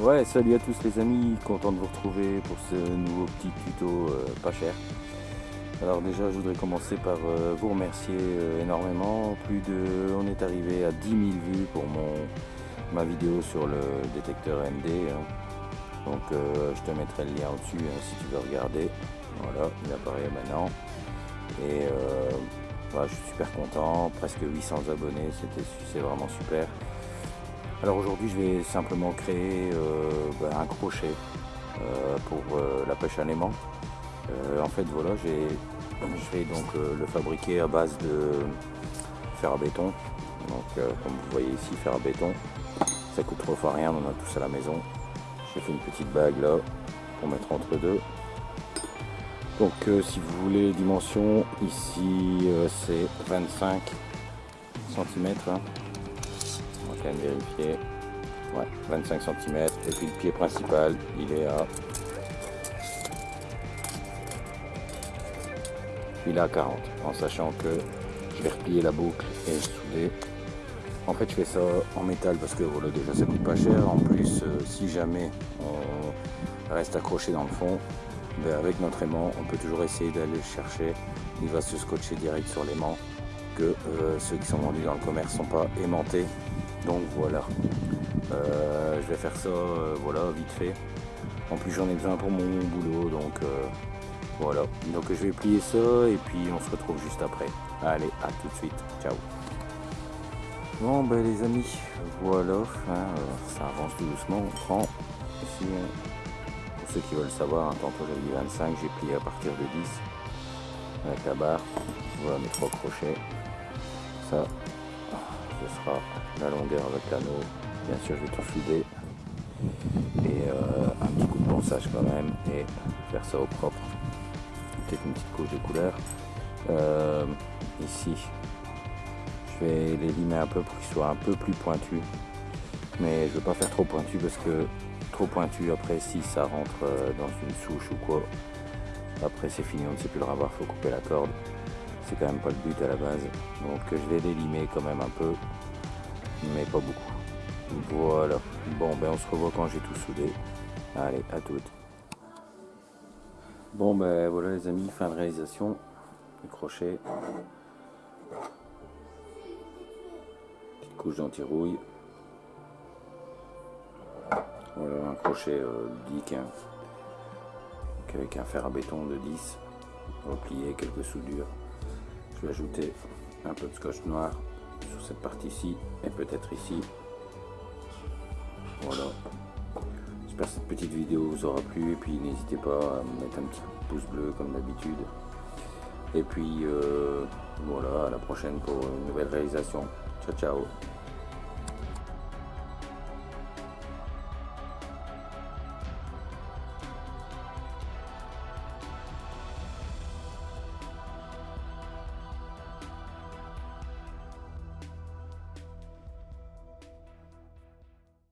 Ouais, salut à tous les amis, content de vous retrouver pour ce nouveau petit tuto euh, pas cher. Alors déjà, je voudrais commencer par euh, vous remercier euh, énormément. Plus de, on est arrivé à 10 000 vues pour mon ma vidéo sur le détecteur MD. hein. Donc je te mettrai le lien au-dessus hein, si tu veux regarder. Voilà, il apparaît maintenant. Et voilà, je suis super content, presque 800 abonnés, c'est vraiment super. Alors aujourd'hui je vais simplement créer euh, ben, un crochet euh, pour euh, la pêche à l'aimant. en fait voilà, je vais donc le fabriquer à base de fer à béton. Donc comme vous voyez ici, fer à béton. Ça coûte trop fois rien, on en a tous à la maison. J'ai fait une petite bague là pour mettre entre deux. Donc si vous voulez les dimensions, ici c'est 25 cm vérifier. Ouais, 25 cm. Et puis le pied principal, il est à... Il est à 40, en sachant que je vais replier la boucle et souder. En fait, je fais ça en métal parce que voilà, déjà ça coûte pas cher. En plus, euh, si jamais on reste accroché dans le fond, ben, avec notre aimant, on peut toujours essayer d'aller le chercher. Il va se scotcher direct sur l'aimant que euh, ceux qui sont vendus dans le commerce sont pas aimantés donc voilà. Euh, je vais faire ça euh, voilà vite fait. En plus j'en ai besoin pour mon boulot donc voilà. Donc je vais plier ça et puis on se retrouve juste après. Allez à tout de suite. Ciao. Bon ben les amis voilà hein, ça avance tout doucement. On prend ici pour ceux qui veulent savoir hein, tantôt j'avais dit 25 j'ai plié à partir de 10 avec la barre voilà mes trois crochets. Ça ce sera la longueur avec l'anneau. Bien sûr je vais tout souder et euh, un petit coup de ponçage quand même et faire ça au propre. Peut-être une petite couche de couleur. Euh, ici je vais les limer un peu pour qu'ils soient un peu plus pointus. Mais je veux pas faire trop pointu parce que trop pointu après si ça rentre euh, dans une souche ou quoi après c'est fini on ne sait plus le revoir faut couper la corde c'est quand même pas le but à la base. Donc je vais les limer quand même un peu mais pas beaucoup. Voilà. Bon ben on se revoit quand j'ai tout soudé. Allez à toutes. Bon ben voilà les amis fin de réalisation. Le crochet petite couche d'anti-rouille. Voilà un crochet euh, dick avec un fer à béton de 10 replié quelques soudures ajouter un peu de scotch noir sur cette partie-ci et peut-être ici. Voilà. J'espère que cette petite vidéo vous aura plu et puis n'hésitez pas à mettre un petit pouce bleu comme d'habitude. Et puis euh, voilà, à la prochaine pour une nouvelle réalisation. Ciao ciao